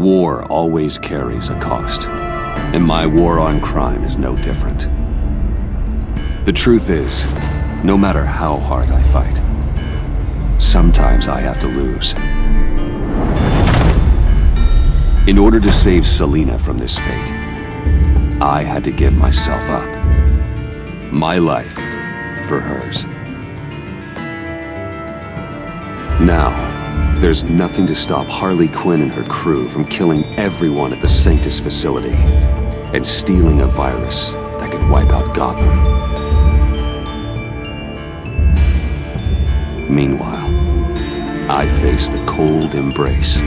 War always carries a cost. And my war on crime is no different. The truth is, no matter how hard I fight, sometimes I have to lose. In order to save Selina from this fate, I had to give myself up. My life for hers. Now, there's nothing to stop Harley Quinn and her crew from killing everyone at the Sanctus facility and stealing a virus that could wipe out Gotham. Meanwhile, I face the cold embrace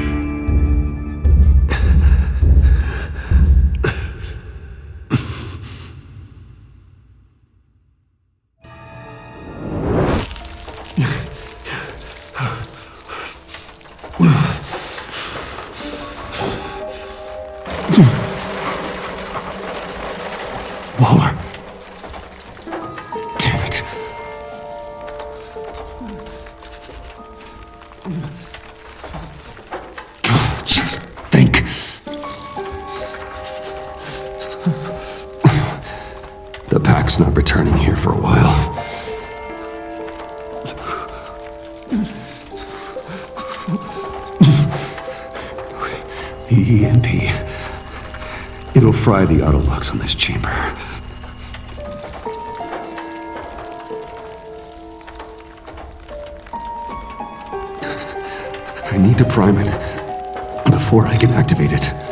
to prime it before I can activate it.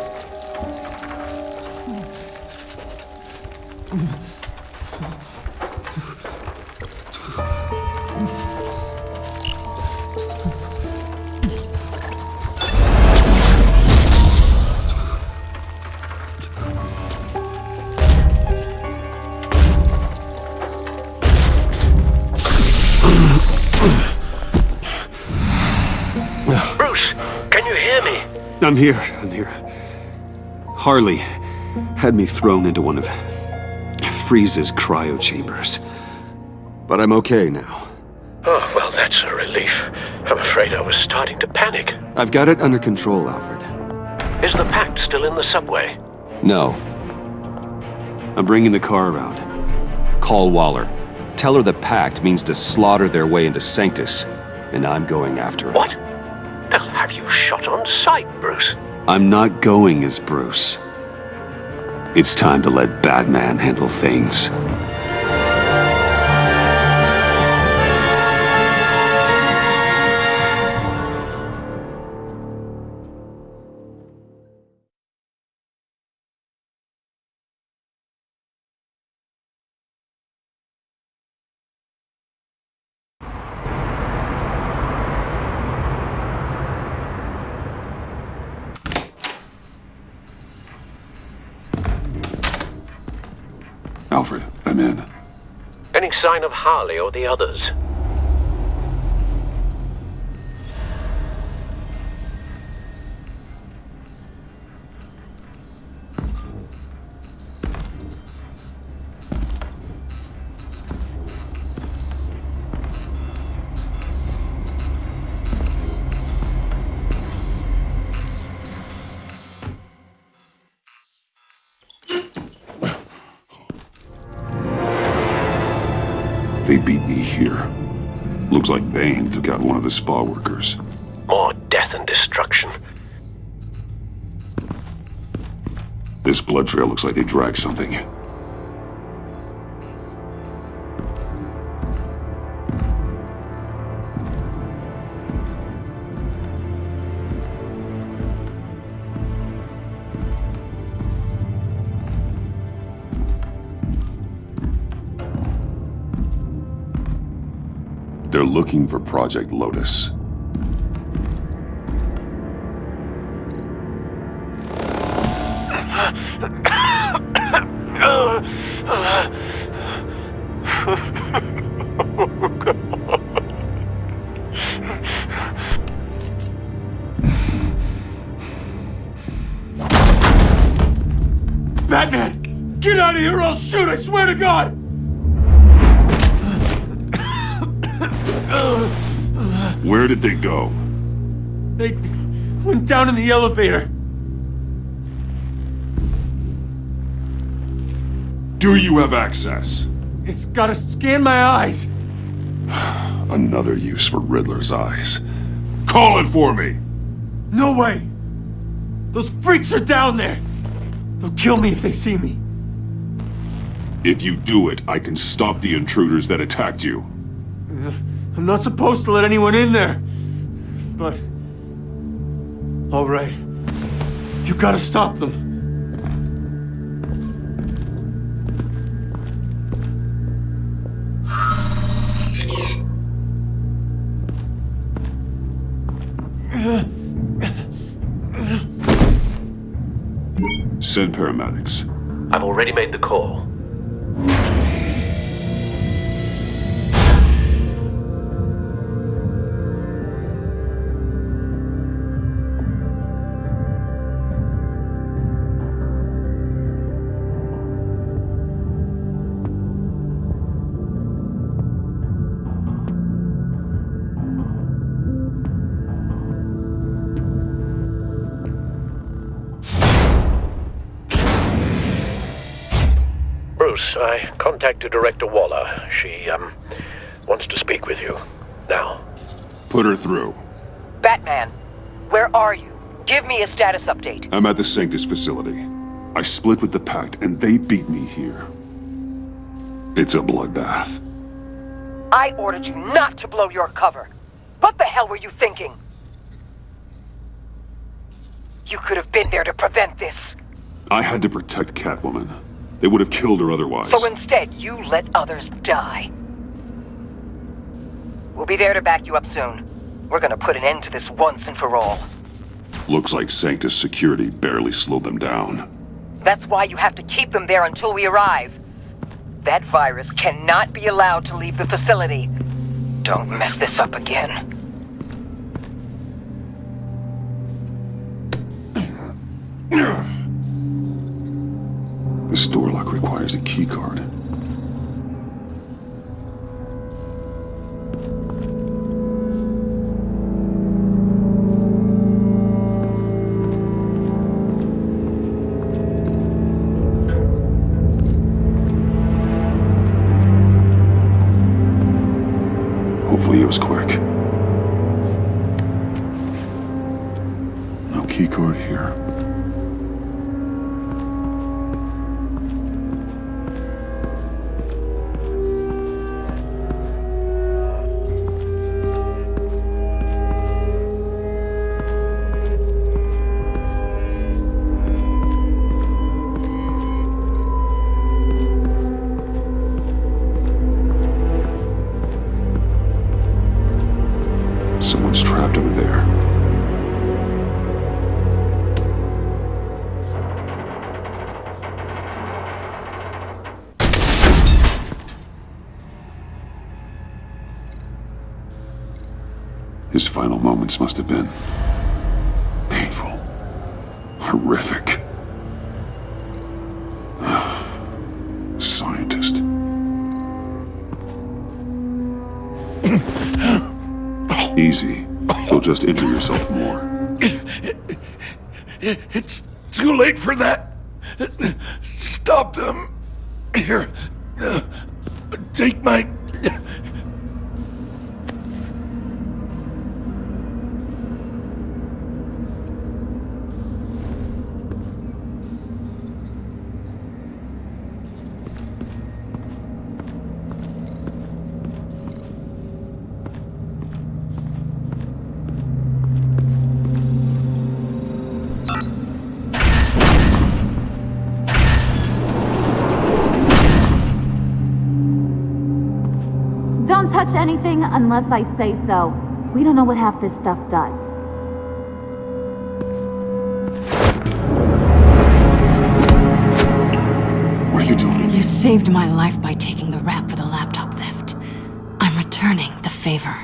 Can you hear me? I'm here, I'm here. Harley had me thrown into one of Freeze's cryo chambers. But I'm okay now. Oh, well, that's a relief. I'm afraid I was starting to panic. I've got it under control, Alfred. Is the pact still in the subway? No. I'm bringing the car around. Call Waller. Tell her the pact means to slaughter their way into Sanctus, and I'm going after it. What? They'll have you shot on sight, Bruce. I'm not going as Bruce. It's time to let Batman handle things. Sign of Harley or the others? Like Bane took out one of the spa workers. More death and destruction. This blood trail looks like they dragged something. Looking for Project Lotus. Batman! Get out of here or I'll shoot, I swear to God! Where did they go? They went down in the elevator. Do you have access? It's gotta scan my eyes. Another use for Riddler's eyes. Call it for me! No way! Those freaks are down there! They'll kill me if they see me. If you do it, I can stop the intruders that attacked you. I'm not supposed to let anyone in there. But... All right. You gotta stop them. Send paramedics. I've already made the call. I contacted Director Waller. She, um, wants to speak with you. Now. Put her through. Batman, where are you? Give me a status update. I'm at the Sanctus facility. I split with the Pact, and they beat me here. It's a bloodbath. I ordered you not to blow your cover. What the hell were you thinking? You could have been there to prevent this. I had to protect Catwoman. They would have killed her otherwise. So instead, you let others die. We'll be there to back you up soon. We're gonna put an end to this once and for all. Looks like Sanctus security barely slowed them down. That's why you have to keep them there until we arrive. That virus cannot be allowed to leave the facility. Don't mess this up again. This door lock requires a keycard. Hopefully Moments must have been painful, horrific. Scientist. Easy. You'll just injure yourself more. It's too late for that. Stop them. Here. Take my. Touch anything unless I say so. We don't know what half this stuff does. What are you doing? You saved my life by taking the rap for the laptop theft. I'm returning the favor.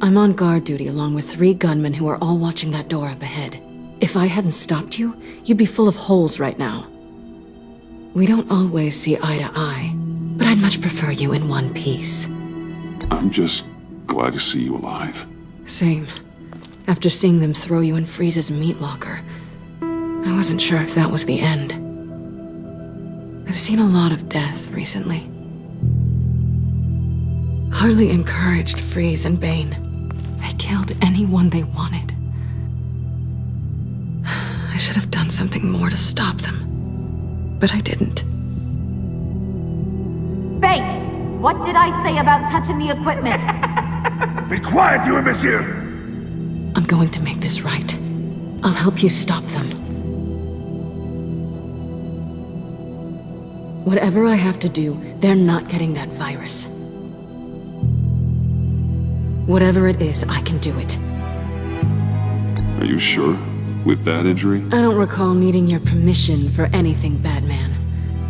I'm on guard duty along with three gunmen who are all watching that door up ahead. If I hadn't stopped you, you'd be full of holes right now. We don't always see eye to eye, but I'd much prefer you in one piece. I'm just glad to see you alive. Same. After seeing them throw you in Freeze's meat locker, I wasn't sure if that was the end. I've seen a lot of death recently. Harley encouraged Freeze and Bane. They killed anyone they wanted. I should have done something more to stop them. But I didn't. Bane, what did I say about touching the equipment? Be quiet, you monsieur! I'm going to make this right. I'll help you stop them. Whatever I have to do, they're not getting that virus. Whatever it is, I can do it. Are you sure? With that injury? I don't recall needing your permission for anything, Batman.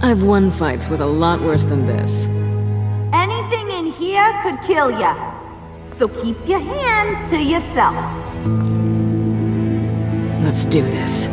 I've won fights with a lot worse than this. Anything in here could kill ya. So keep your hands to yourself. Let's do this.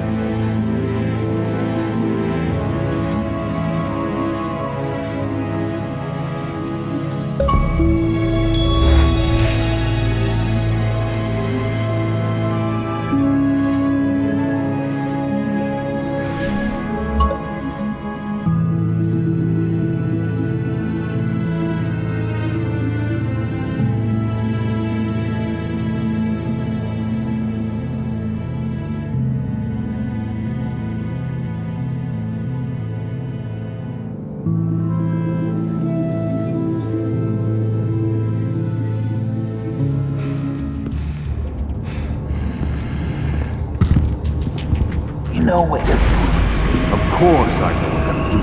You know what. Of course I know what to do.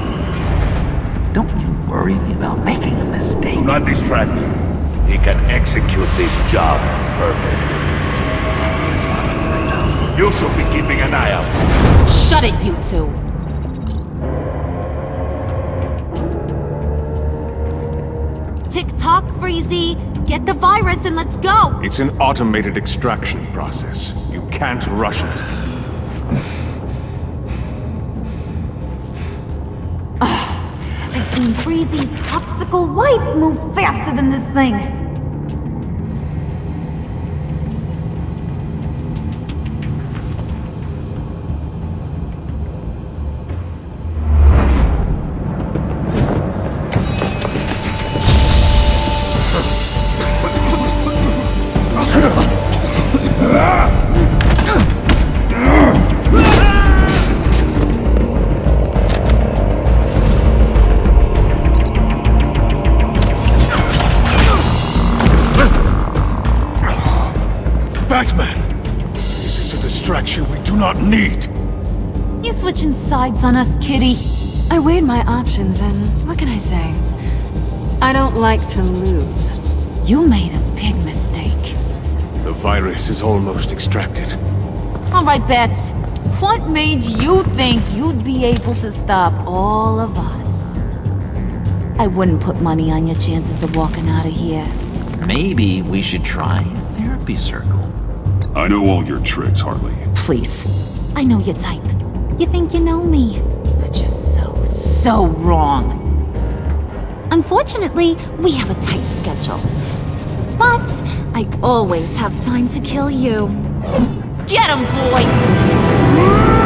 Don't you worry about making a mistake. Do not distract him. He can execute this job perfectly. You should be keeping an eye out. Shut it, you two! Tick-tock, Freezy! Get the virus and let's go! It's an automated extraction process. You can't rush it. Seen popsicle wife move faster than this thing. Kitty? I weighed my options, and what can I say? I don't like to lose. You made a big mistake. The virus is almost extracted. All right, Bets. What made you think you'd be able to stop all of us? I wouldn't put money on your chances of walking out of here. Maybe we should try a therapy circle. I know all your tricks, Harley. Please. I know your type. You think you know me, but you're so, wrong. Unfortunately, we have a tight schedule. But I always have time to kill you. Get him, boys!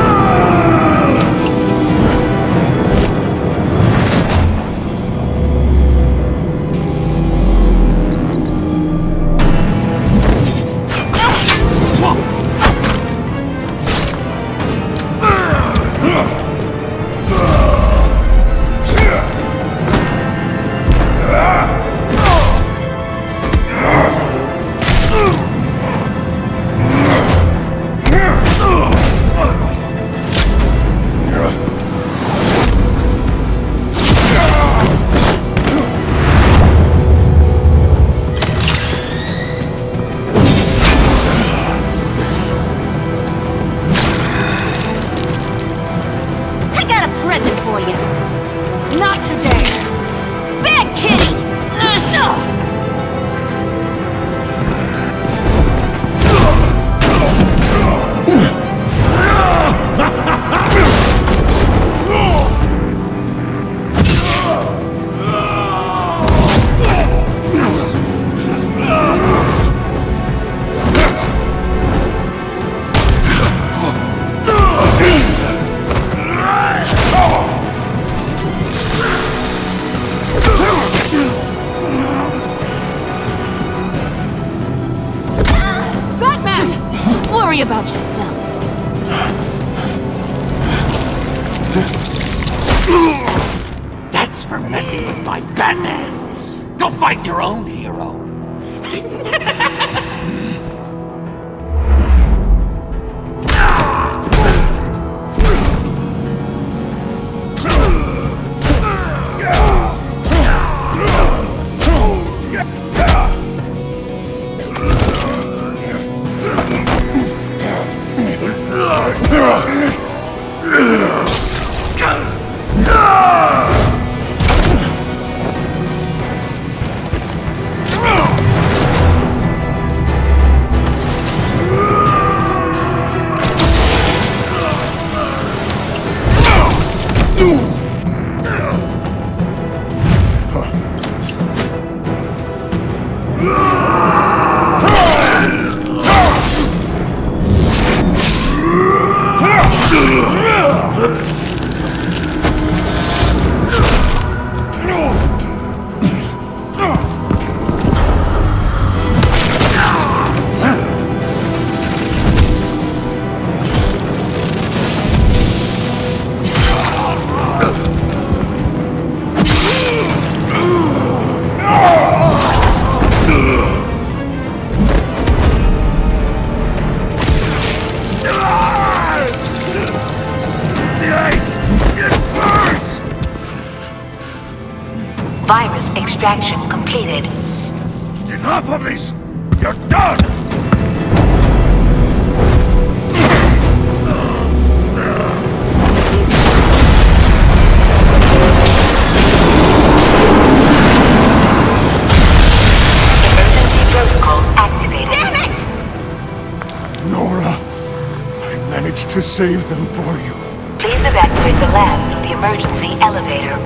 Save them for you. Please evacuate the lab through the emergency elevator.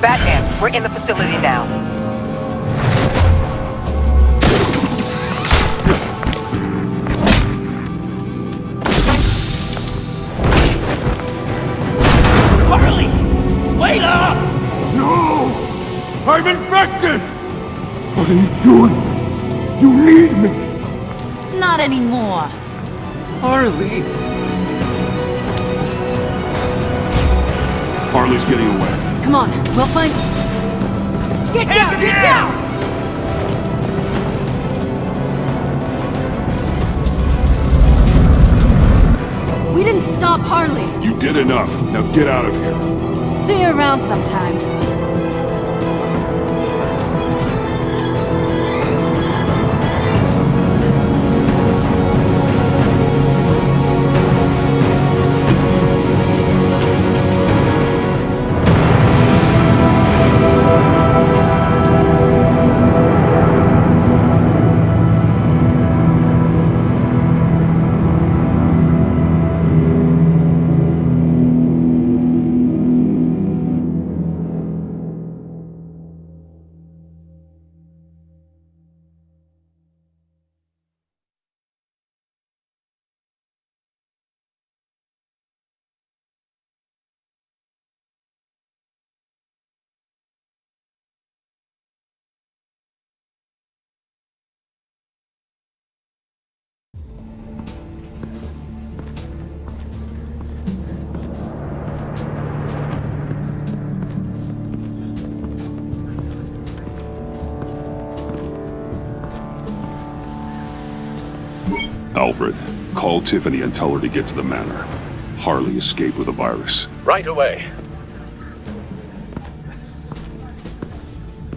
Batman, we're in the facility now. Harley! Wait up! No! I'm infected! What are you doing? Harley! Harley's getting away. Come on, we'll find... Get down! Get down! We didn't stop Harley. You did enough. Now get out of here. See you around sometime. Alfred, call Tiffany and tell her to get to the manor. Harley escaped with a virus. Right away.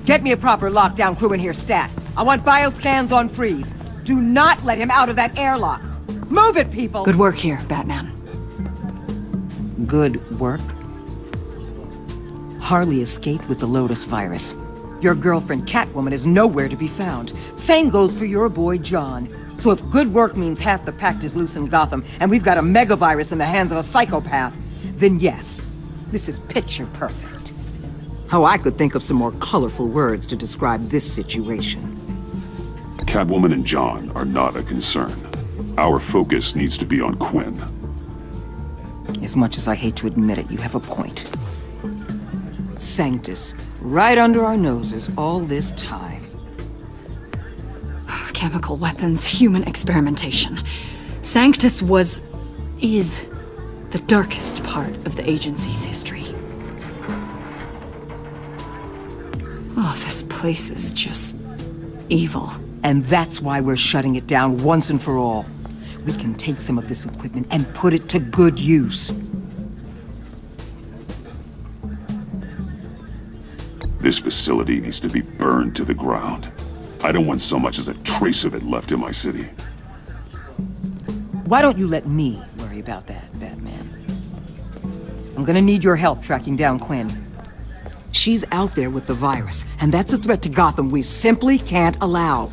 Get me a proper lockdown crew in here, stat. I want bioscans on freeze. Do not let him out of that airlock. Move it, people! Good work here, Batman. Good work? Harley escaped with the Lotus virus. Your girlfriend Catwoman is nowhere to be found. Same goes for your boy John. So if good work means half the pact is loose in Gotham, and we've got a megavirus in the hands of a psychopath, then yes, this is picture perfect. Oh, I could think of some more colorful words to describe this situation. Catwoman and John are not a concern. Our focus needs to be on Quinn. As much as I hate to admit it, you have a point. Sanctus, right under our noses all this time. Chemical weapons, human experimentation. Sanctus was... is... the The darkest part of the agency's history. Oh, this place is just evil. And that's why we're shutting it down once and for all. We can take some of this equipment and put it to good use. This facility needs to be burned to the ground. I don't want so much as a trace of it left in my city. Why don't you let me worry about that, Batman? I'm gonna need your help tracking down Quinn. She's out there with the virus, and that's a threat to Gotham we simply can't allow.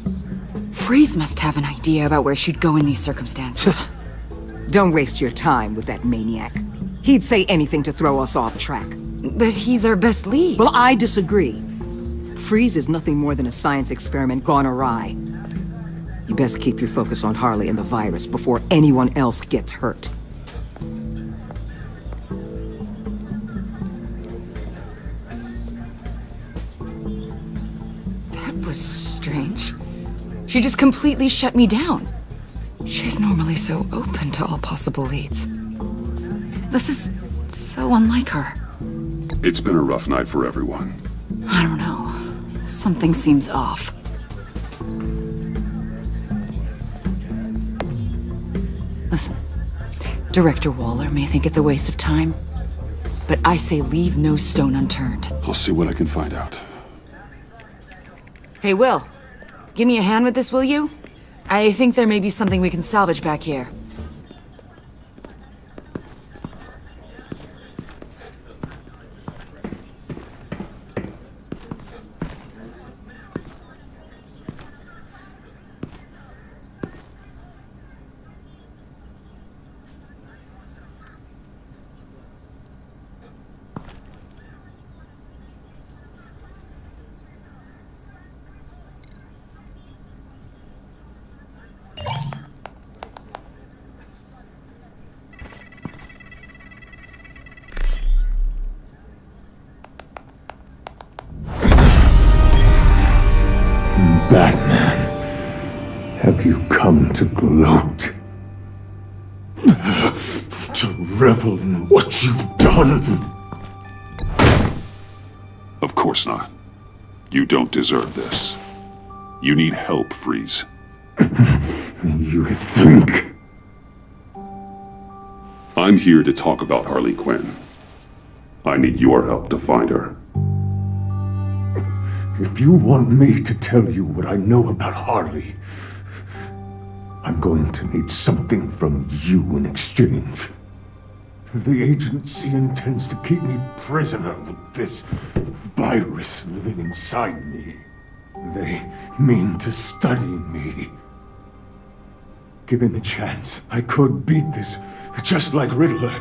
Freeze must have an idea about where she'd go in these circumstances. Don't waste your time with that maniac. He'd say anything to throw us off track. But he's our best lead. Well, I disagree. Freeze is nothing more than a science experiment gone awry. You best keep your focus on Harley and the virus before anyone else gets hurt. That was strange. She just completely shut me down. She's normally so open to all possible leads. This is so unlike her. It's been a rough night for everyone. I don't know. Something seems off. Listen, Director Waller may think it's a waste of time, but I say leave no stone unturned. I'll see what I can find out. Hey, Will. Give me a hand with this, will you? I think there may be something we can salvage back here. Deserve this. You need help, Freeze. You think? I'm here to talk about Harley Quinn. I need your help to find her. If you want me to tell you what I know about Harley, I'm going to need something from you in exchange. The agency intends to keep me prisoner with this virus living inside me. They mean to study me. Given the chance, I could beat this. Just like Riddler.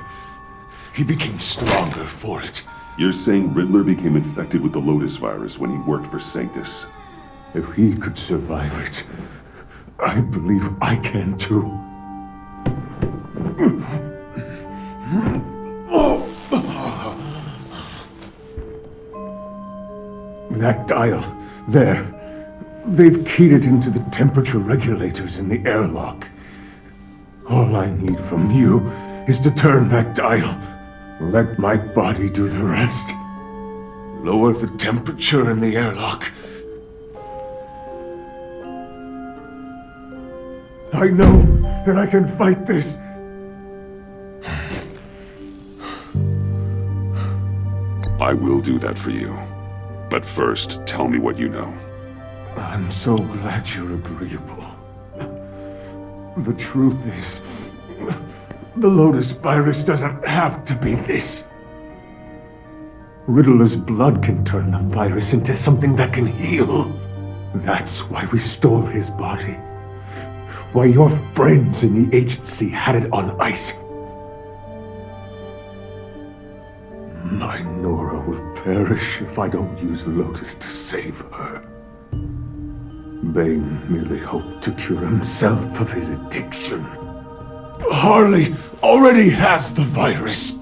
He became stronger for it. You're saying Riddler became infected with the Lotus virus when he worked for Sanctus? If he could survive it, I believe I can too. That dial, there. They've keyed it into the temperature regulators in the airlock. All I need from you is to turn that dial. Let my body do the rest. Lower the temperature in the airlock. I know that I can fight this. I will do that for you. But first, tell me what you know. I'm so glad you're agreeable. The truth is, the Lotus virus doesn't have to be this. Riddler's blood can turn the virus into something that can heal. That's why we stole his body. Why your friends in the agency had it on ice. My Nora will perish if I don't use Lotus to save her. Bane merely hoped to cure himself of his addiction. Harley already has the virus.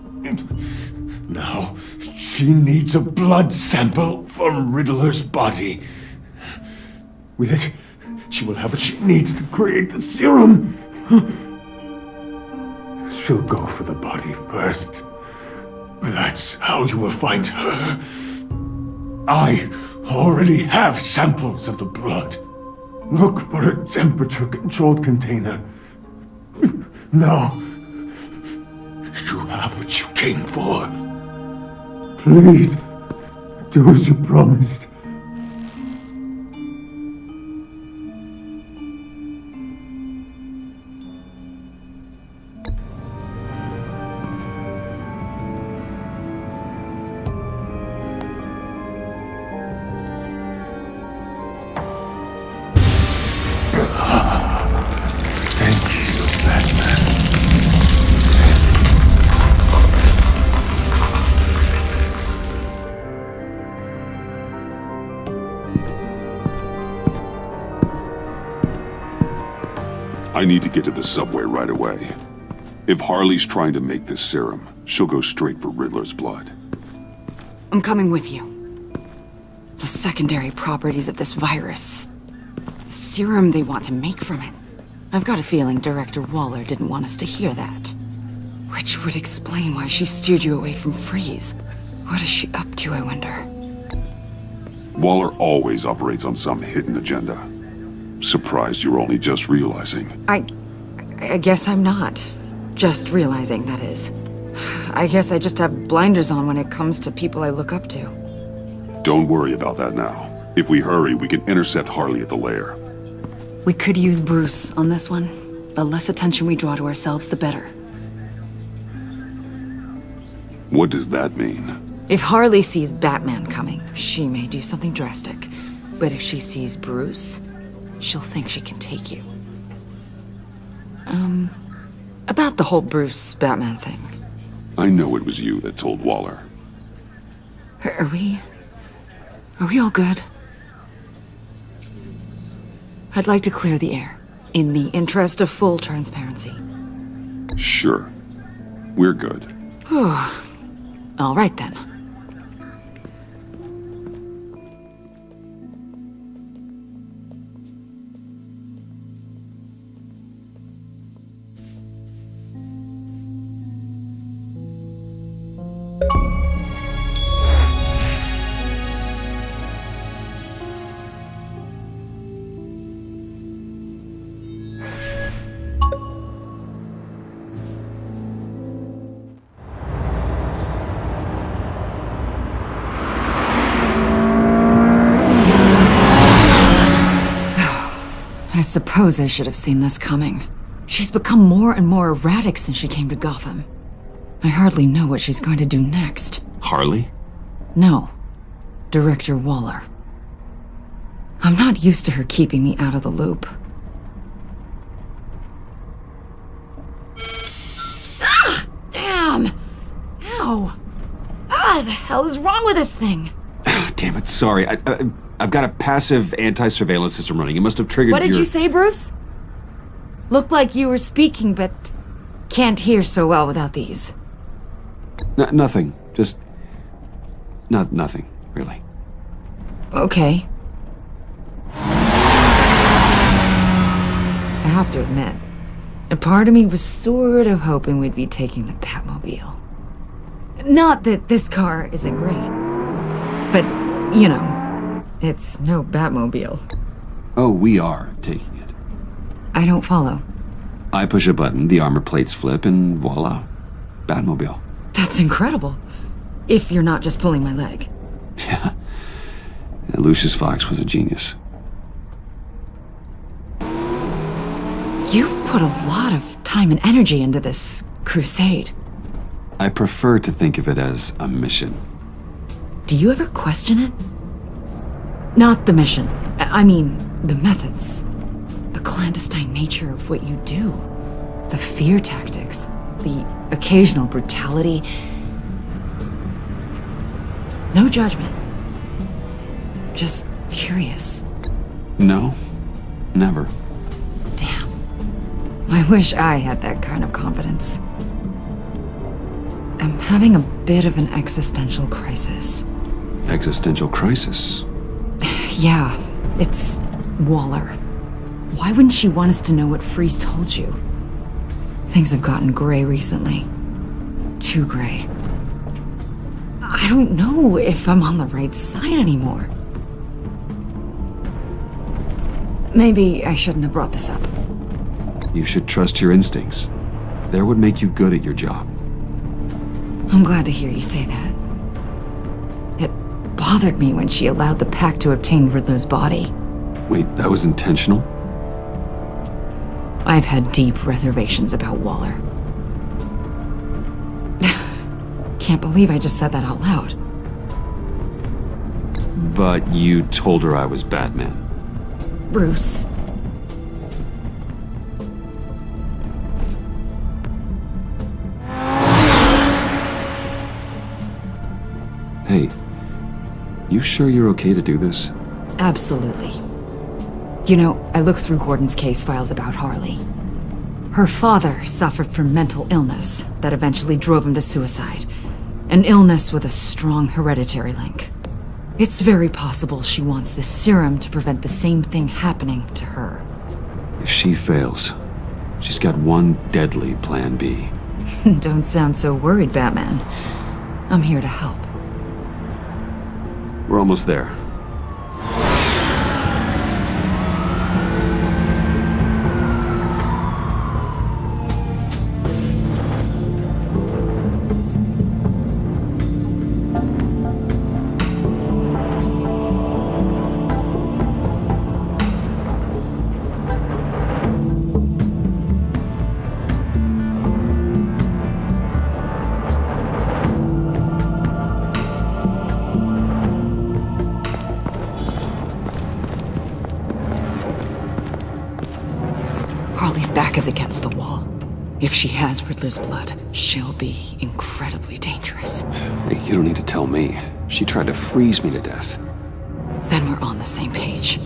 Now, she needs a blood sample from Riddler's body. With it, she will have what she needs to create the serum. She'll go for the body first. That's how you will find her. I already have samples of the blood. Look for a temperature-controlled container. Now, you have what you came for. Please, do as you promised. The subway right away. If Harley's trying to make this serum, she'll go straight for Riddler's blood. I'm coming with you. The secondary properties of this virus. The serum they want to make from it. I've got a feeling Director Waller didn't want us to hear that. Which would explain why she steered you away from Freeze. What is she up to, I wonder? Waller always operates on some hidden agenda. Surprised you're only just realizing. I... I guess I'm not. Just realizing, that is. I guess I just have blinders on when it comes to people I look up to. Don't worry about that now. If we hurry, we can intercept Harley at the lair. We could use Bruce on this one. The less attention we draw to ourselves, the better. What does that mean? If Harley sees Batman coming, she may do something drastic. But if she sees Bruce, she'll think she can take you. Um, about the whole Bruce Batman thing. I know it was you that told Waller. Are are we... Are we all good? I'd like to clear the air, in the interest of full transparency. Sure. We're good. All right then. Suppose I should have seen this coming. She's become more and more erratic since she came to Gotham. I hardly know what she's going to do next. Harley? No. Director Waller. I'm not used to her keeping me out of the loop. Ah! Damn! Ow! Ah, the hell is wrong with this thing? Damn it, sorry. I, I've got a passive anti-surveillance system running. It must have triggered What did your... you say, Bruce? Looked like you were speaking, but can't hear so well without these. N- nothing. Just... No, nothing, really. Okay. I have to admit, a part of me was sort of hoping we'd be taking the Batmobile. Not that this car isn't great, but, you know, it's no Batmobile. Oh, we are taking it. I don't follow. I push a button, the armor plates flip, and voila. Batmobile. That's incredible. If you're not just pulling my leg. Yeah. Lucius Fox was a genius. You've put a lot of time and energy into this crusade. I prefer to think of it as a mission. Do you ever question it? Not the mission. I mean, the methods. The clandestine nature of what you do. The fear tactics. The occasional brutality. No judgment. Just curious. No, never. Damn. I wish I had that kind of confidence. I'm having a bit of an existential crisis. Existential crisis. Yeah, it's Waller. Why wouldn't she want us to know what Freeze told you? Things have gotten gray recently. Too gray. I don't know if I'm on the right side anymore. Maybe I shouldn't have brought this up. You should trust your instincts. They're make you good at your job. I'm glad to hear you say that. It bothered me when she allowed the Pact to obtain Riddler's body. Wait, that was intentional? I've had deep reservations about Waller. Can't believe I just said that out loud. But you told her I was Batman. Bruce. You sure you're okay to do this? Absolutely. You know, I looked through Gordon's case files about Harley. Her father suffered from mental illness that eventually drove him to suicide. An illness with a strong hereditary link. It's very possible she wants this serum to prevent the same thing happening to her. If she fails, she's got one deadly plan B. Don't sound so worried, Batman. I'm here to help. We're almost there. Blood, she'll be incredibly dangerous. You don't need to tell me. She tried to freeze me to death. Then we're on the same page.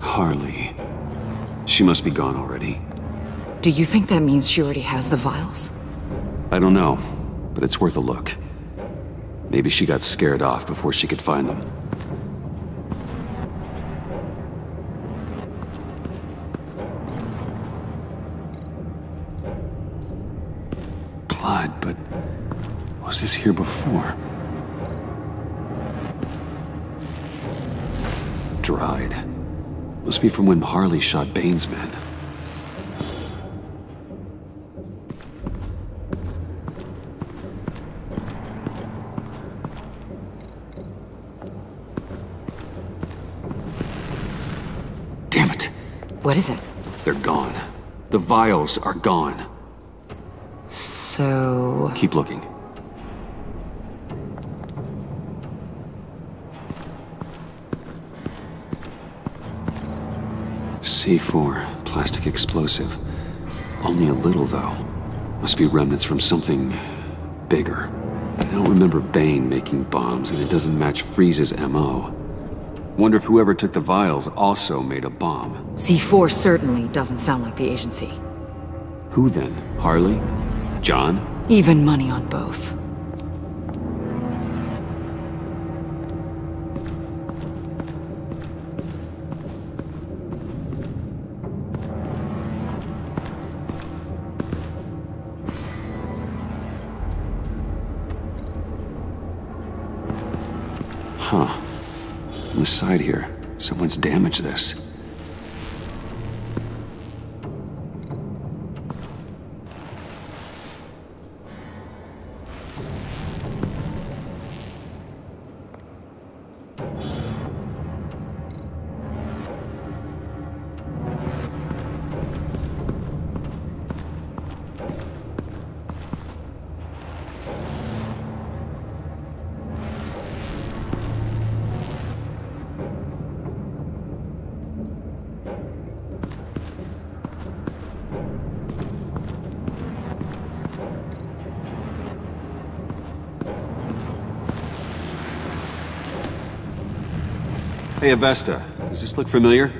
Harley. She must be gone already. Do you think that means she already has the vials? I don't know, but it's worth a look. Maybe she got scared off before she could find them. Blood, but was this here before? Dried. Must be from when Harley shot Bane's men. Damn it. What is it? They're gone. The vials are gone. So... Keep looking. C4, plastic explosive. Only a little, though. Must be remnants from something bigger. I don't remember Bane making bombs, and it doesn't match Freeze's MO. Wonder if whoever took the vials also made a bomb. C4 certainly doesn't sound like the agency. Who then? Harley? John? Even money on both. Damaged this. Hey, Avesta. Does this look familiar?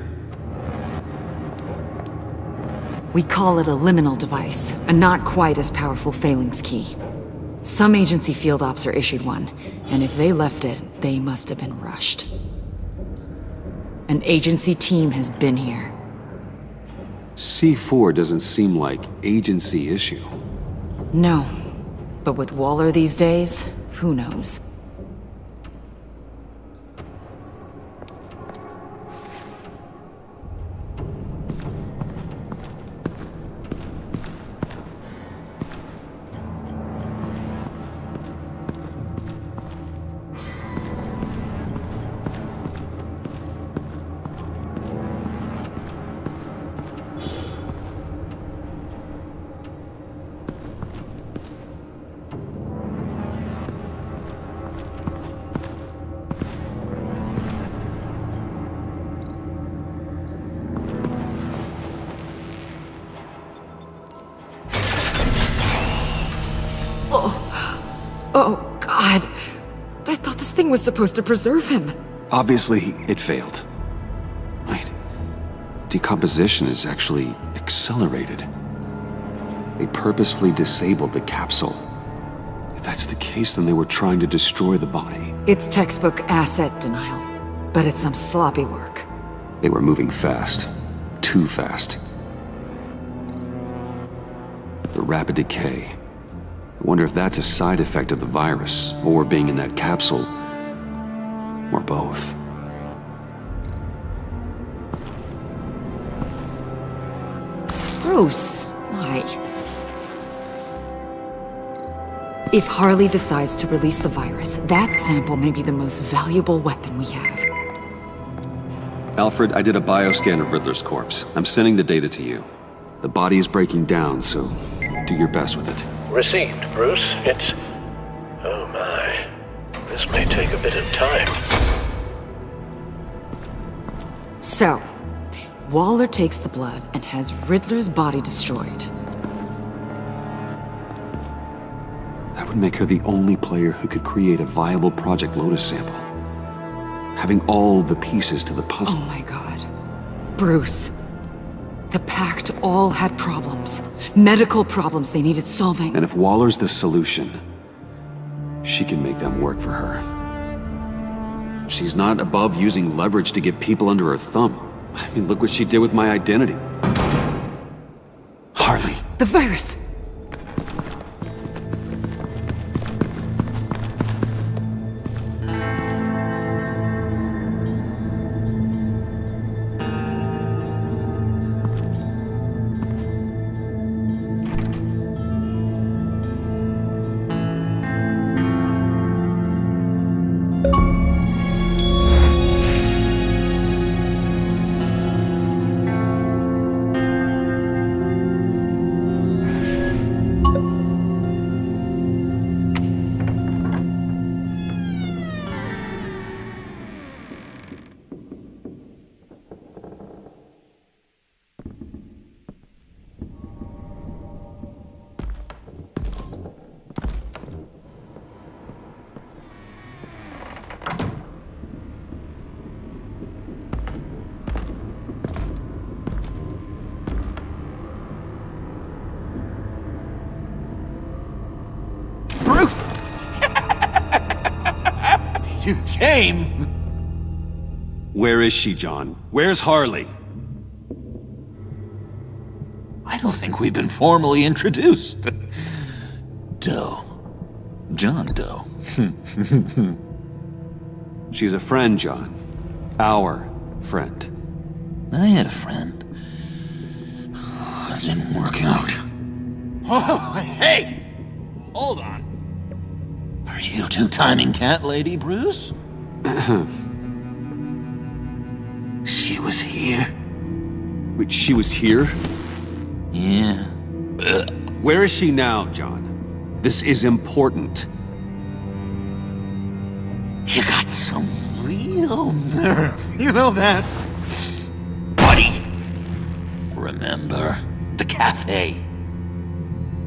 We call it a liminal device, a not quite as powerful phalanx key. Some agency field ops are issued one, and if they left it, they must have been rushed. An agency team has been here. C4 doesn't seem like agency issue. No. But with Waller these days, who knows? Supposed to preserve him. Obviously, it failed. Decomposition is actually accelerated. They purposefully disabled the capsule. If that's the case, then they were trying to destroy the body. It's textbook asset denial. But it's some sloppy work. They were moving fast. Too fast. The rapid decay. I wonder if that's a side effect of the virus, or being in that capsule, or both. Bruce, why? If Harley decides to release the virus, that sample may be the most valuable weapon we have. Alfred, I did a bioscan of Riddler's corpse. I'm sending the data to you. The body is breaking down, so do your best with it. Received, Bruce. It's... Oh my. This may take a bit of time. So, Waller takes the blood and has Riddler's body destroyed. That would make her the only player who could create a viable Project Lotus sample. Having all the pieces to the puzzle. Oh my god. Bruce. The Pact all had problems. Medical problems they needed solving. And if Waller's the solution, she can make them work for her. She's not above using leverage to get people under her thumb. I mean, look what she did with my identity. Harley. The virus! Is she, John? Where's Harley? I don't think we've been formally introduced. Doe. John Doe. She's a friend, John. Our friend. I had a friend. It didn't work out. Oh, hey! Hold on. Are you two-timing cat lady, Bruce? was here. Wait, she was here? Yeah. Where is she now, John? This is important. You got some real nerve. You know that? Buddy! Remember the cafe?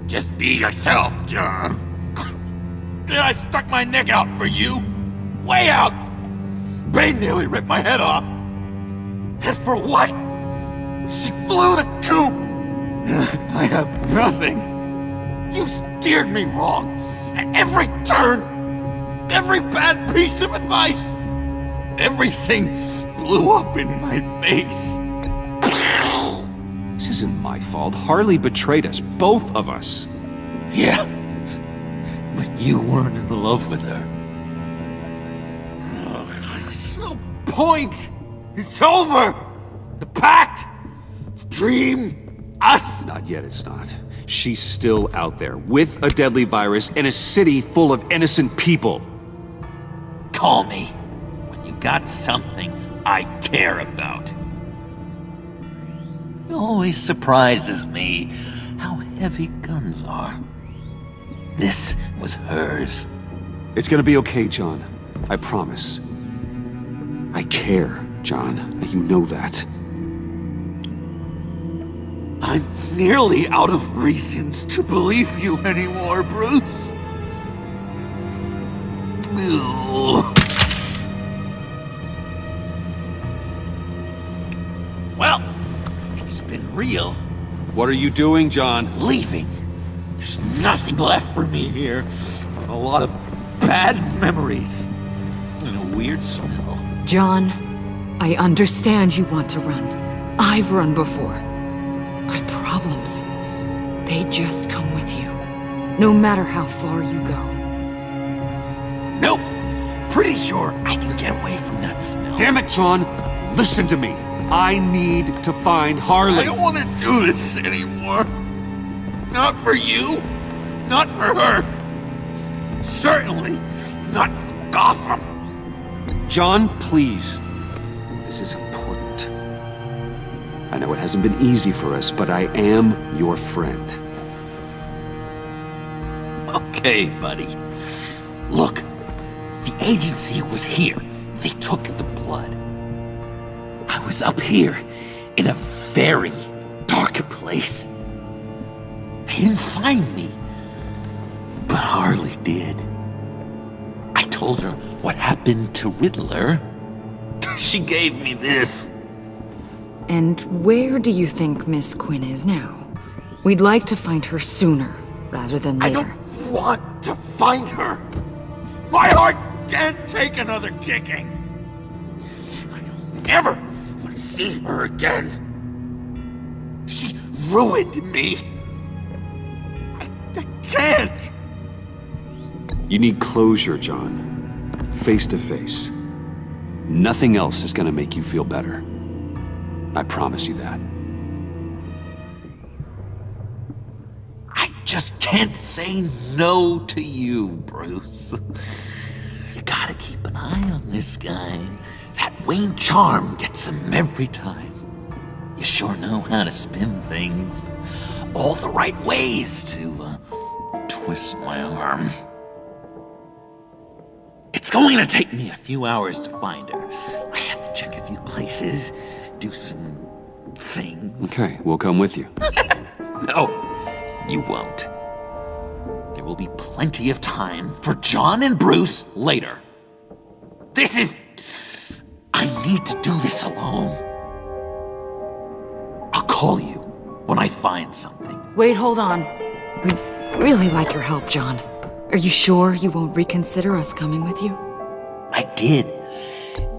Just be yourself, John. Then I stuck my neck out for you. Way out! Bane nearly ripped my head off. And for what? She flew the coop! And I have nothing. You steered me wrong. At every turn. Every bad piece of advice. Everything blew up in my face. This isn't my fault. Harley betrayed us, both of us. Yeah. But you weren't in love with her. There's no point. It's over. The pact. The dream. Us. Not yet, it's not. She's still out there, with a deadly virus in a city full of innocent people. Call me when you got something I care about. It always surprises me how heavy guns are. This was hers. It's gonna be okay, John. I promise. I care, John. You know that. I'm nearly out of reasons to believe you anymore, Bruce. Ugh. Well, it's been real. What are you doing, John? Leaving. There's nothing left for me here. A lot of bad memories. And a weird smell. John, I understand you want to run. I've run before. But problems, they just come with you. No matter how far you go. Nope. Pretty sure I can get away from that smell. Damn it, John! Listen to me. I need to find Harley. I don't want to do this anymore. Not for you. Not for her. Certainly not for Gotham. John, please. This is important. I know it hasn't been easy for us, but I am your friend. Okay, buddy. Look, the agency was here. They took the blood. I was up here in a very dark place. They didn't find me, but Harley did. I told her what happened to Riddler. She gave me this. And where do you think Miss Quinn is now? We'd like to find her sooner, rather than later. I don't want to find her. My heart can't take another kicking. I don't ever want to see her again. She ruined me. I, I can't. You need closure, John. Face to face. Nothing else is gonna make you feel better. I promise you that. I just can't say no to you, Bruce. You gotta keep an eye on this guy. That Wayne charm gets him every time. You sure know how to spin things. All the right ways to uh, twist my arm. It's going to take me a few hours to find her. I have to check a few places, do some things. Okay, we'll come with you. No, you won't. There will be plenty of time for John and Bruce later. This is. I need to do this alone. I'll call you when I find something. Wait, hold on. We'd really like your help, John. Are you sure you won't reconsider us coming with you? I did,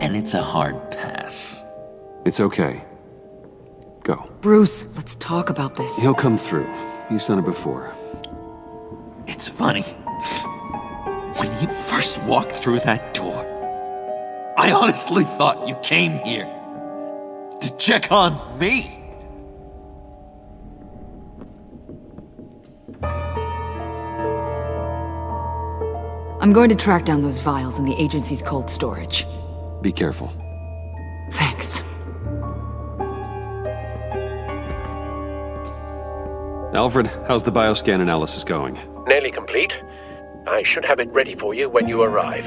and it's a hard pass. It's okay. Go. Bruce, let's talk about this. He'll come through. He's done it before. It's funny. When you first walked through that door, I honestly thought you came here to check on me. I'm going to track down those vials in the agency's cold storage. Be careful. Thanks. Alfred, how's the bioscan analysis going? Nearly complete. I should have it ready for you when you arrive.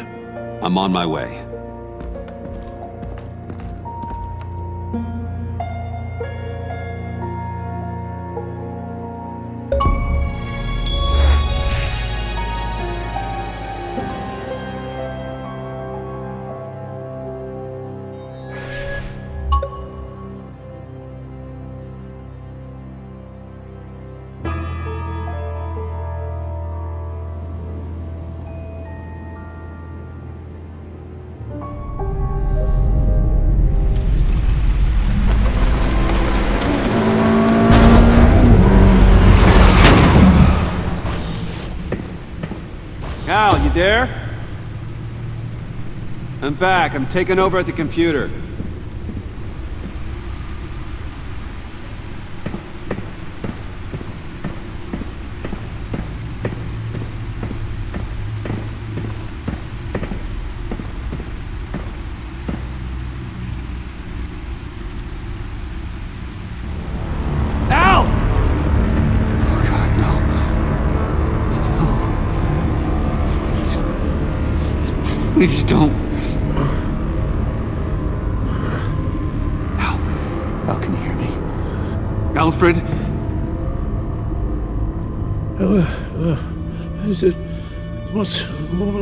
I'm on my way. I'm back. I'm taking over at the computer.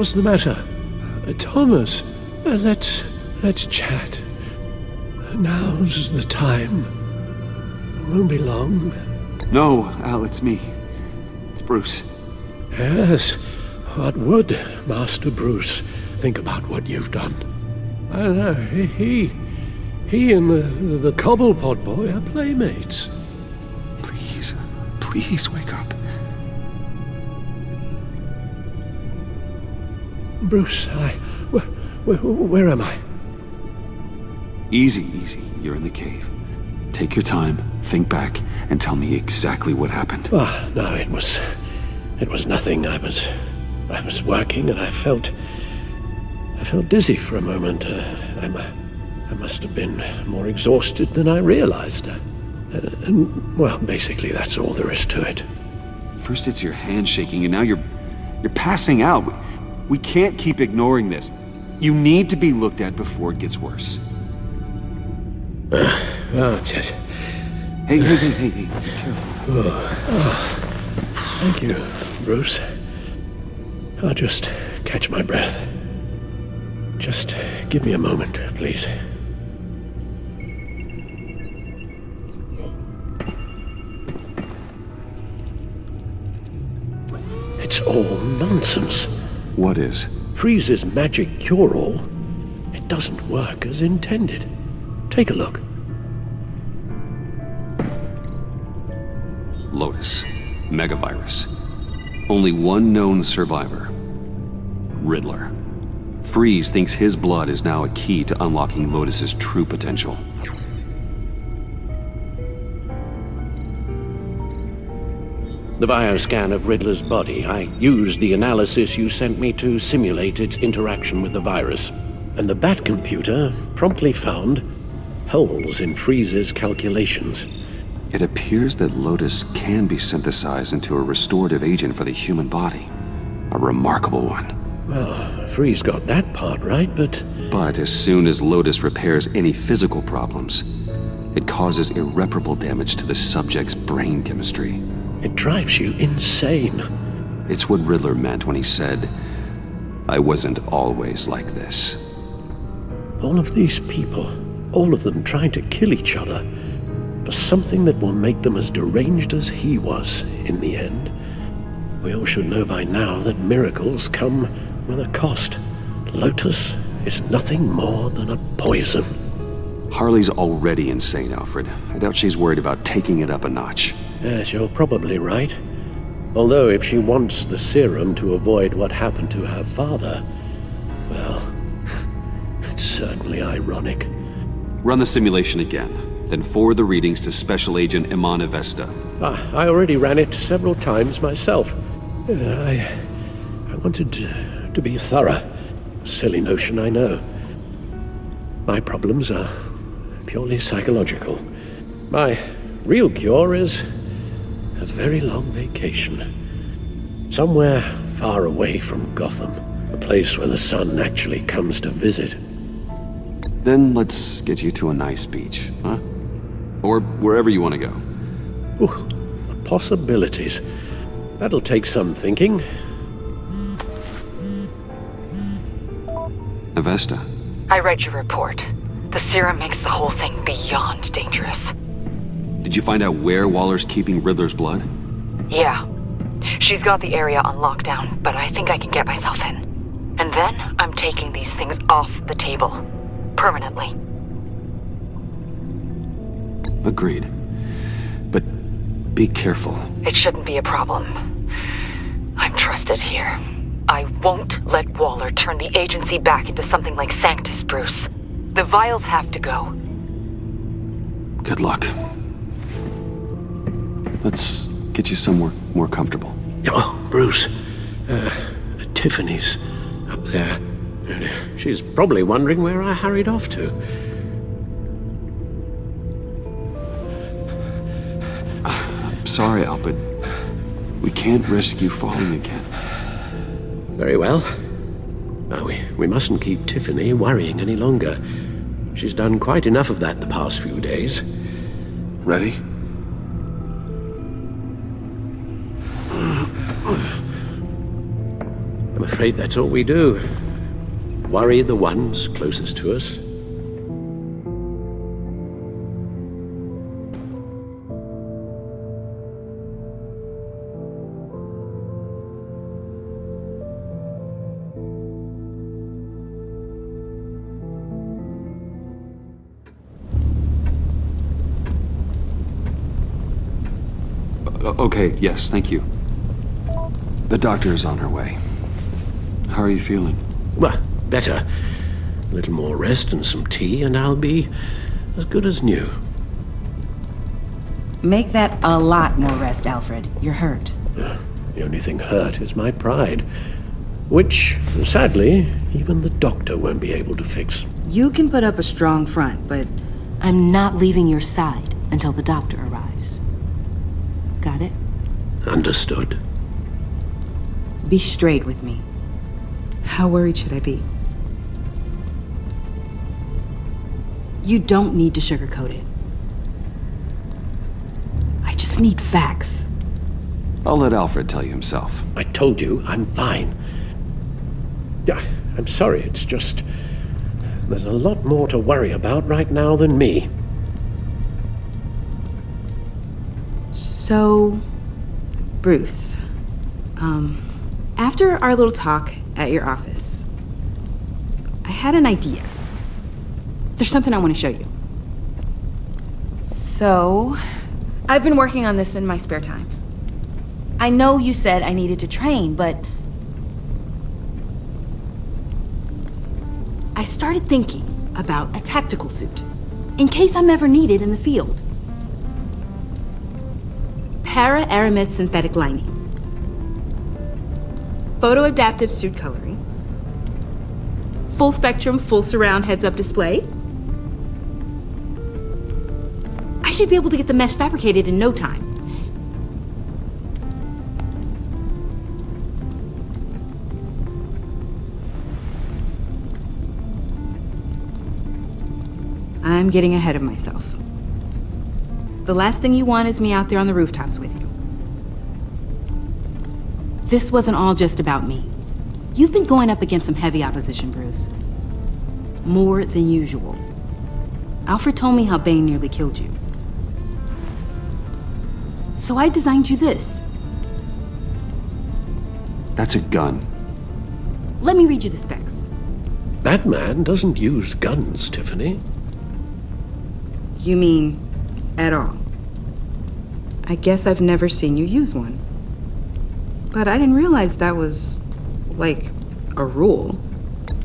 What's the matter? Uh, Thomas, uh, let's, let's chat. Now's the time. It Won't be long. No, Al, it's me. It's Bruce. Yes, what would Master Bruce think about what you've done? I know, he, he, he and the, the Cobblepot boy are playmates. Please, please wake up. Bruce, I, where, where, where am I? Easy, easy. You're in the cave. Take your time, think back, and tell me exactly what happened. Ah, no, it was, it was nothing. I was, I was working, and I felt, I felt dizzy for a moment. Uh, I, I must have been more exhausted than I realized. Uh, and well, basically, that's all there is to it. First it's your hand shaking, and now you're, you're passing out. We can't keep ignoring this. You need to be looked at before it gets worse. Oh, just. Hey, hey, hey, hey, hey, be careful. Oh, oh. Thank you, Bruce. I'll just catch my breath. Just give me a moment, please. It's all nonsense. What is? Freeze's magic cure-all. It doesn't work as intended. Take a look. Lotus. Megavirus. Only one known survivor. Riddler. Freeze thinks his blood is now a key to unlocking Lotus's true potential. The bioscan of Riddler's body, I used the analysis you sent me to simulate its interaction with the virus. And the Bat computer promptly found holes in Freeze's calculations. It appears that Lotus can be synthesized into a restorative agent for the human body. A remarkable one. Well, Freeze got that part right, but... But as soon as Lotus repairs any physical problems, it causes irreparable damage to the subject's brain chemistry. It drives you insane. It's what Riddler meant when he said, I wasn't always like this. All of these people, all of them trying to kill each other, for something that will make them as deranged as he was in the end. We all should know by now that miracles come with a cost. Lotus is nothing more than a poison. Harley's already insane, Alfred. I doubt she's worried about taking it up a notch. Yes, you're probably right. Although if she wants the serum to avoid what happened to her father, well, it's certainly ironic. Run the simulation again, then forward the readings to Special Agent Iman Avesta. Ah, I already ran it several times myself. Uh, I, I wanted to, to be thorough. Silly notion, I know. My problems are purely psychological. My real cure is a very long vacation. Somewhere far away from Gotham. A place where the sun actually comes to visit. Then let's get you to a nice beach, huh? Or wherever you want to go. Ooh, the possibilities. That'll take some thinking. Avesta. I read your report. The serum makes the whole thing beyond dangerous. Did you find out where Waller's keeping Riddler's blood? Yeah. She's got the area on lockdown, but I think I can get myself in. And then I'm taking these things off the table. Permanently. Agreed. But be careful. It shouldn't be a problem. I'm trusted here. I won't let Waller turn the agency back into something like Sanctus, Bruce. The vials have to go. Good luck. Let's get you somewhere more comfortable. Oh, Bruce. Uh, Tiffany's up there. She's probably wondering where I hurried off to. I'm sorry, Al, but we can't risk you falling again. Very well. Now, we, we mustn't keep Tiffany worrying any longer. She's done quite enough of that the past few days. Ready? I'm afraid that's all we do. Worry the ones closest to us. Okay, yes, thank you. The doctor is on her way. How are you feeling? Well, better. A little more rest and some tea, and I'll be as good as new. Make that a lot more rest, Alfred. You're hurt. The only thing hurt is my pride, which, sadly, even the doctor won't be able to fix. You can put up a strong front, but I'm not leaving your side until the doctor arrives. Got it? Understood. Be straight with me. How worried should I be? You don't need to sugarcoat it. I just need facts. I'll let Alfred tell you himself. I told you, I'm fine. Yeah, I'm sorry, it's just... There's a lot more to worry about right now than me. So, Bruce, um, after our little talk at your office, I had an idea. There's something I want to show you. So, I've been working on this in my spare time. I know you said I needed to train, but I started thinking about a tactical suit in case I'm ever needed in the field. Para aramid synthetic lining, photo adaptive suit coloring, full spectrum, full surround heads up display. I should be able to get the mesh fabricated in no time. I'm getting ahead of myself. The last thing you want is me out there on the rooftops with you. This wasn't all just about me. You've been going up against some heavy opposition, Bruce. More than usual. Alfred told me how Bane nearly killed you. So I designed you this. That's a gun. Let me read you the specs. Batman doesn't use guns, Tiffany. You mean at all? I guess I've never seen you use one. But I didn't realize that was, like, a rule.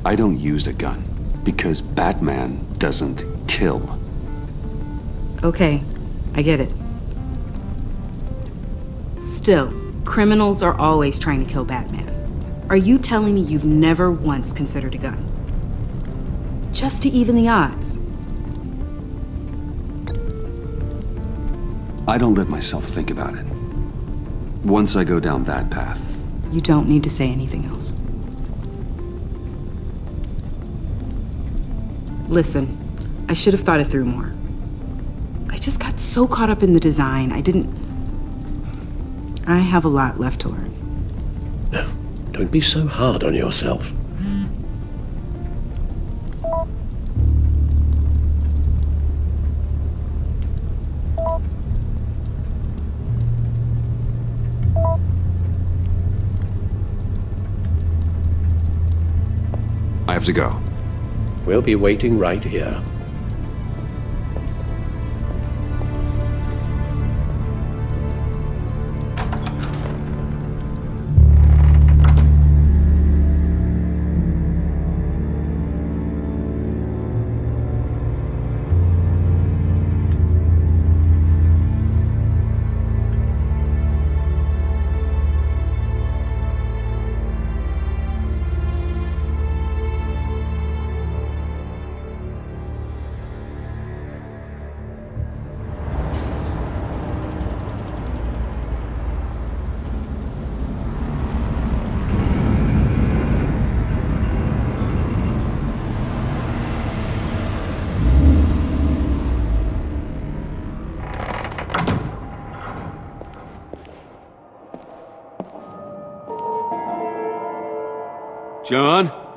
I don't use a gun because Batman doesn't kill. Okay, I get it. Still, criminals are always trying to kill Batman. Are you telling me you've never once considered a gun? Just to even the odds. I don't let myself think about it. Once I go down that path, You don't need to say anything else. Listen, I should have thought it through more. I just got so caught up in the design, I didn't. I have a lot left to learn. Don't be so hard on yourself. We'll be waiting right here. John?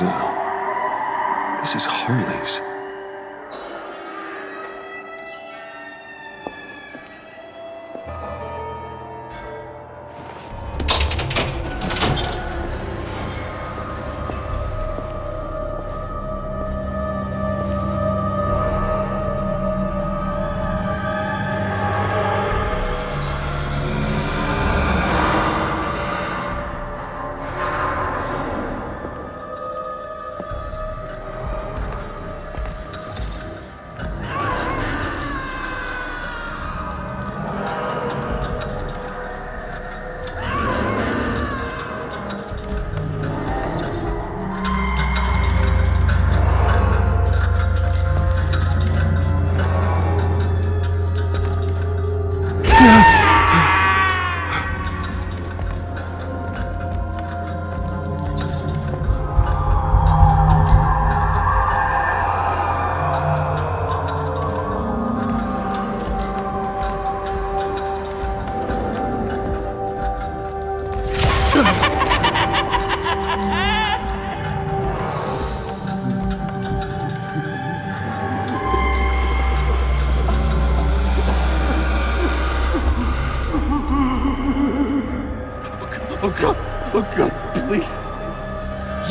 This is Harley's.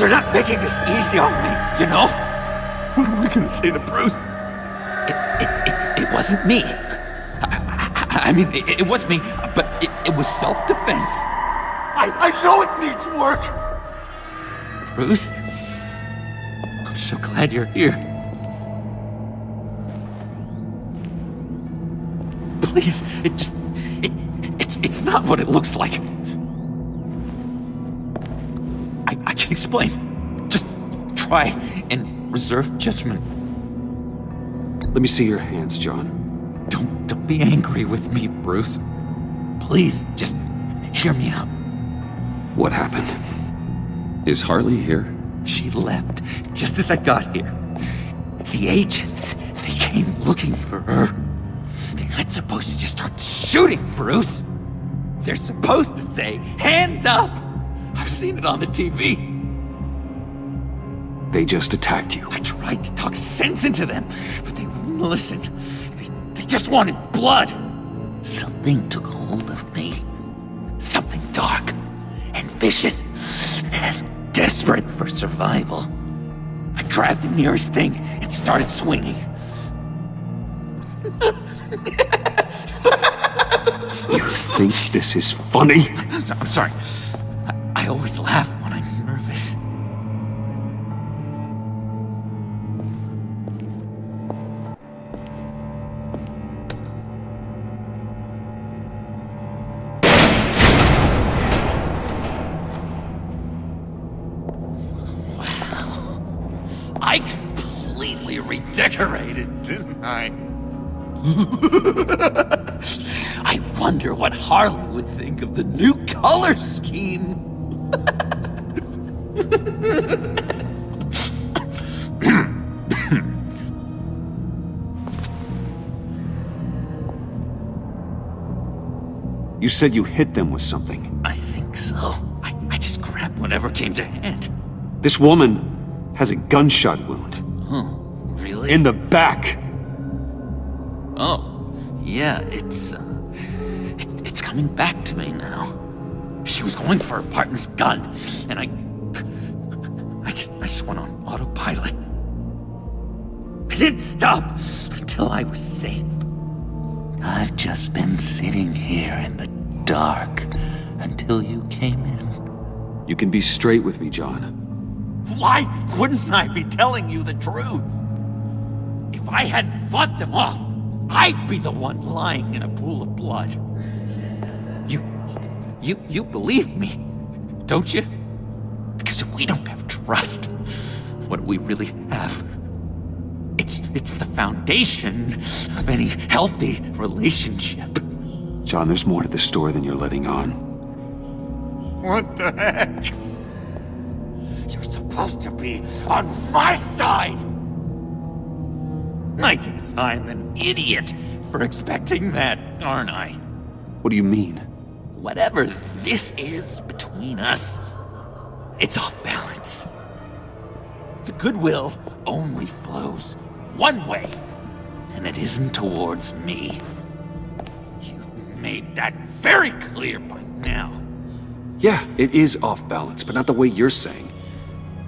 You're not making this easy on me, you know? What am I gonna say to Bruce? It, it, it, it wasn't me. I, I, I mean, it, it was me, but it, it was self-defense. I, I know it needs work! Bruce? I'm so glad you're here. Please, it just... It, it's, it's not what it looks like. Can explain. Just try and reserve judgment. Let me see your hands, John. Don't, don't be angry with me, Bruce. Please, just hear me out. What happened? Is Harley here? She left just as I got here. The agents, they came looking for her. They're not supposed to just start shooting, Bruce. They're supposed to say, hands up! I've seen it on the TV. They just attacked you. I tried to talk sense into them, but they wouldn't listen. They, they just wanted blood. Something took hold of me. Something dark and vicious and desperate for survival. I grabbed the nearest thing and started swinging. You think this is funny? I'm, so- I'm sorry. I, I always laugh redecorated, I? I wonder what Harley would think of the new color scheme. You said you hit them with something. I think so. I, I just grabbed whatever came to hand. This woman has a gunshot wound. Oh, really? In the back. Yeah, it's, uh, it's, it's coming back to me now. She was going for her partner's gun, and I, I just, I just went on autopilot. I didn't stop until I was safe. I've just been sitting here in the dark, until you came in. You can be straight with me, John. Why wouldn't I be telling you the truth? If I hadn't fought them off, I'd be the one lying in a pool of blood. You, you, you believe me, don't you? Because if we don't have trust, what do we really have? It's, it's the foundation of any healthy relationship. John, there's more to the story than you're letting on. What the heck? You're supposed to be on my side! I guess I'm an idiot for expecting that, aren't I? What do you mean? Whatever this is between us, it's off balance. The goodwill only flows one way, and it isn't towards me. You've made that very clear by now. Yeah, it is off balance, but not the way you're saying.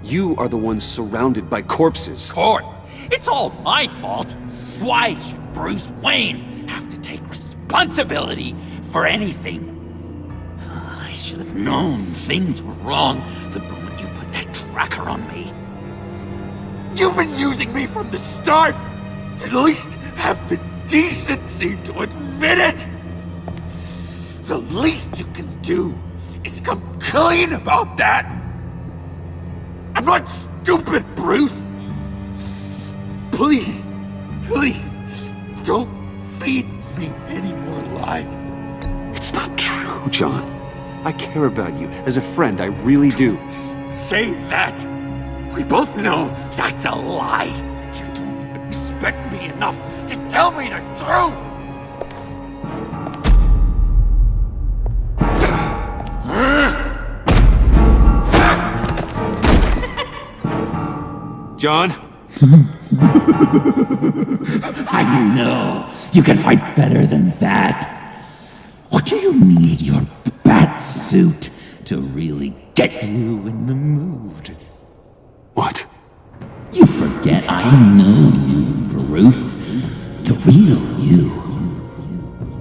You are the one surrounded by corpses. Of course, it's all my fault. Why should Bruce Wayne have to take responsibility for anything? I should have known things were wrong the moment you put that tracker on me. You've been using me from the start! At least have the decency to admit it! The least you can do is come clean about that! I'm not stupid, Bruce! Please, please, don't feed me any more lies. It's not true, John. I care about you. As a friend, I really do. Say that! We both know that's a lie! You don't even respect me enough to tell me the truth! John? I know you can fight better than that. What do you need your bat suit to really get you in the mood? What? You forget I know you, Bruce. The real you.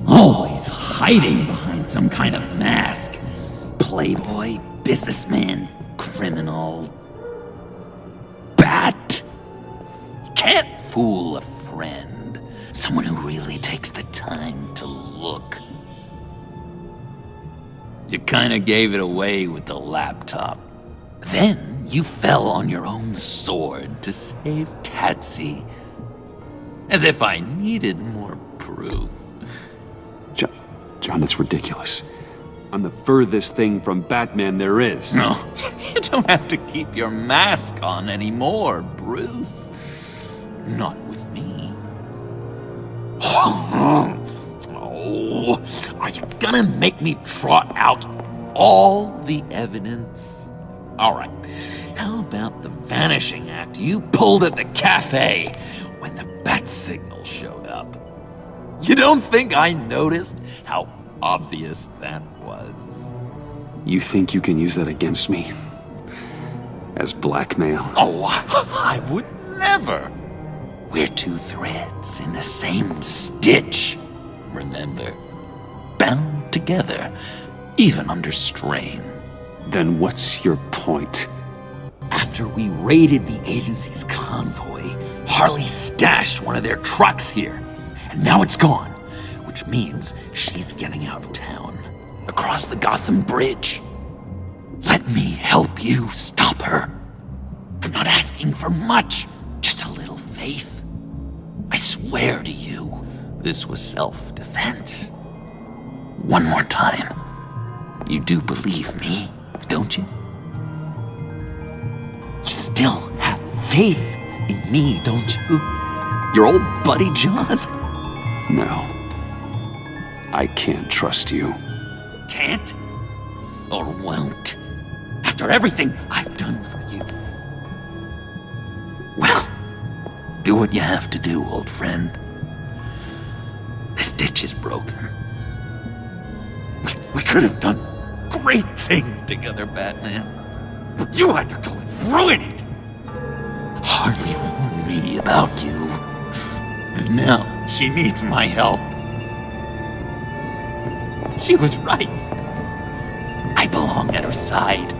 Always hiding behind some kind of mask. Playboy, businessman, criminal. Can't fool a friend. Someone who really takes the time to look. You kinda gave it away with the laptop. Then you fell on your own sword to save Tatsy. As if I needed more proof. John, John, that's ridiculous. I'm the furthest thing from Batman there is. No, you don't have to keep your mask on anymore, Bruce. Not with me. Oh, are you gonna make me trot out all the evidence? All right, how about the vanishing act you pulled at the cafe when the bat signal showed up? You don't think I noticed how obvious that was? You think you can use that against me? As blackmail? Oh, I would never. We're two threads in the same stitch, remember? Bound together, even under strain. Then what's your point? After we raided the agency's convoy, Harley stashed one of their trucks here. And now it's gone, which means she's getting out of town, across the Gotham Bridge. Let me help you stop her. I'm not asking for much, swear to you, this was self defense. One more time. You do believe me, don't you? You still have faith in me, don't you? Your old buddy John? No. I can't trust you. Can't? Or won't? After everything I've done for do what you have to do, old friend. This ditch is broken. We, could have done great things together, Batman. But you had to go and ruin it! Harley warned me about you. And now she needs my help. She was right. I belong at her side.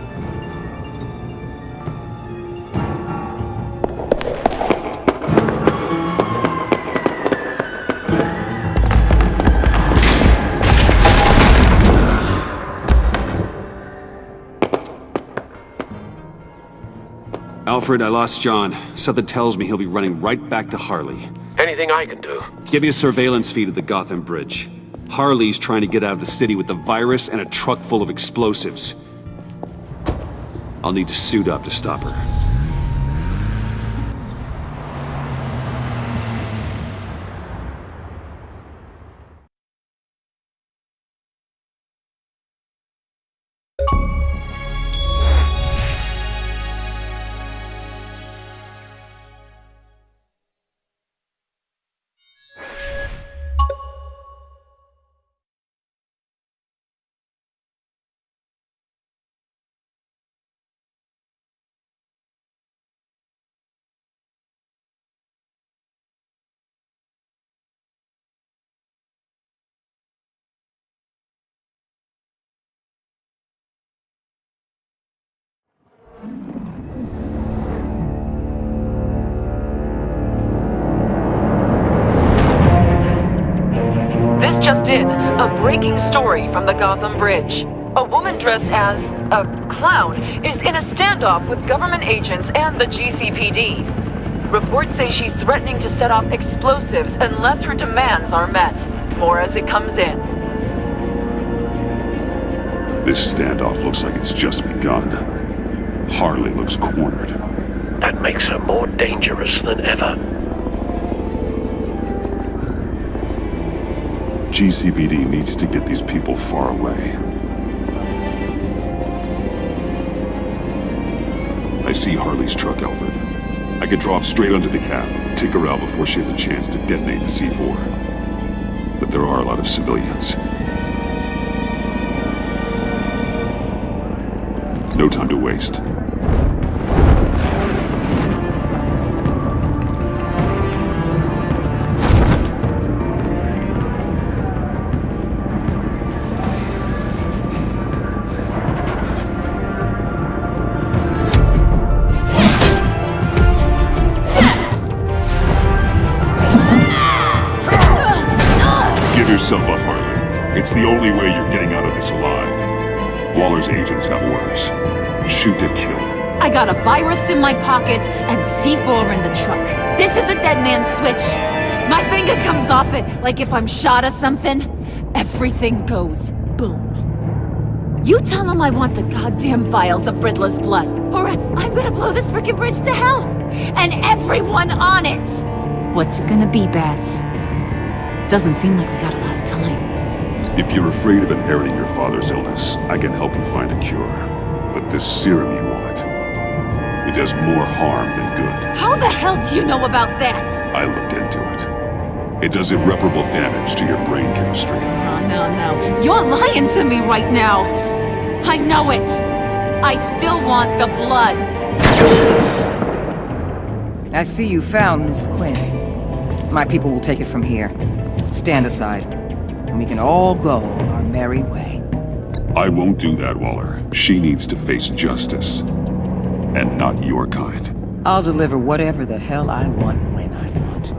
Alfred, I lost John. Something tells me he'll be running right back to Harley. Anything I can do? Give me a surveillance feed of the Gotham Bridge. Harley's trying to get out of the city with the virus and a truck full of explosives. I'll need to suit up to stop her. A breaking story from the Gotham Bridge. A woman dressed as a clown is in a standoff with government agents and the GCPD. Reports say she's threatening to set off explosives unless her demands are met. More as it comes in. This standoff looks like it's just begun. Harley looks cornered. That makes her more dangerous than ever. GCPD needs to get these people far away. I see Harley's truck, Alfred. I could drop straight onto the cab, take her out before she has a chance to detonate the C4. But there are a lot of civilians. No time to waste. The only way you're getting out of this alive. Waller's agents have orders. Shoot to kill. I got a virus in my pocket and C4 in the truck. This is a dead man's switch. My finger comes off it, like if I'm shot or something. Everything goes boom. You tell them I want the goddamn vials of Riddler's blood, or I'm gonna blow this frickin' bridge to hell! And everyone on it! What's it gonna be, Bats? Doesn't seem like we got a lot of time. If you're afraid of inheriting your father's illness, I can help you find a cure. But this serum you want, it does more harm than good. How the hell do you know about that? I looked into it. It does irreparable damage to your brain chemistry. Oh, no, no. You're lying to me right now. I know it. I still want the blood. I see you found Miss Quinn. My people will take it from here. Stand aside, and we can all go our merry way. I won't do that, Waller. She needs to face justice. And not your kind. I'll deliver whatever the hell I want when I want.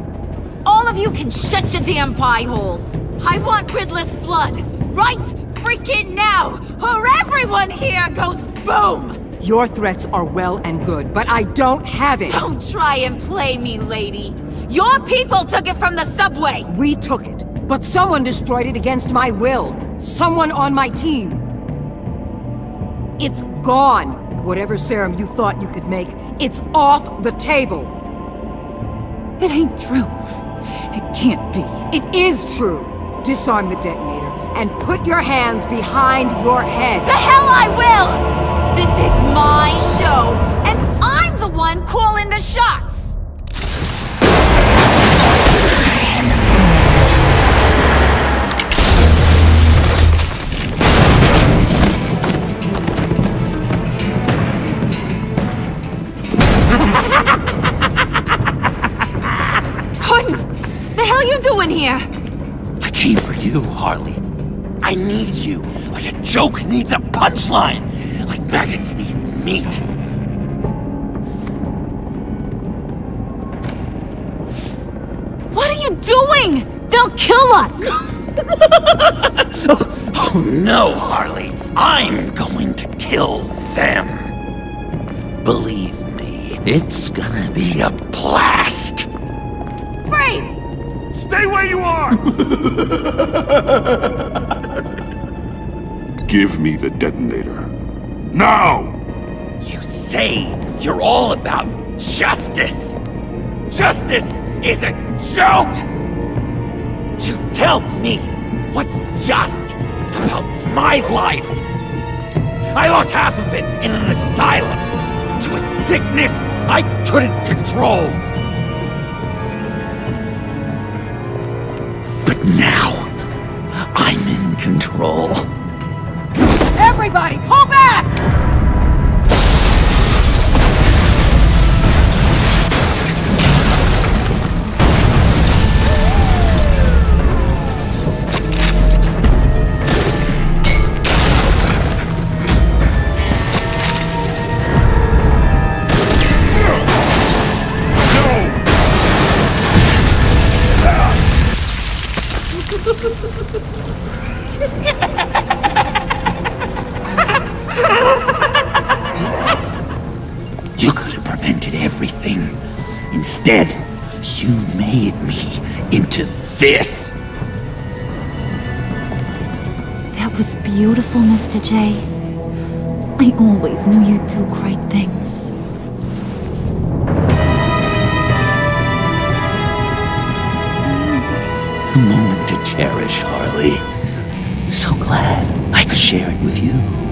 All of you can shut your damn pie holes. I want Riddler's blood. Right freaking now, or everyone here goes boom! Your threats are well and good, but I don't have it! Don't try and play me, lady. Your people took it from the subway! We took it, but someone destroyed it against my will. Someone on my team. It's gone. Whatever serum you thought you could make, it's off the table. It ain't true. It can't be. It is true. Disarm the detonator and put your hands behind your head. The hell I will! This is my show, and I'm the one calling the shots! Hell you doing here? I came for you, Harley. I need you, like a joke needs a punchline, like maggots need meat. What are you doing? They'll kill us! Oh no, Harley. I'm going to kill them. Believe me, it's gonna be a blast. Freeze! Stay where you are! Give me the detonator. Now! You say you're all about justice. Justice is a joke! You tell me what's just about my life. I lost half of it in an asylum to a sickness I couldn't control. But now, I'm in control. Everybody, pull back! Instead, you made me into this. That was beautiful, Mr. J. I always knew you'd do great things. A moment to cherish, Harley. So glad I could share it with you.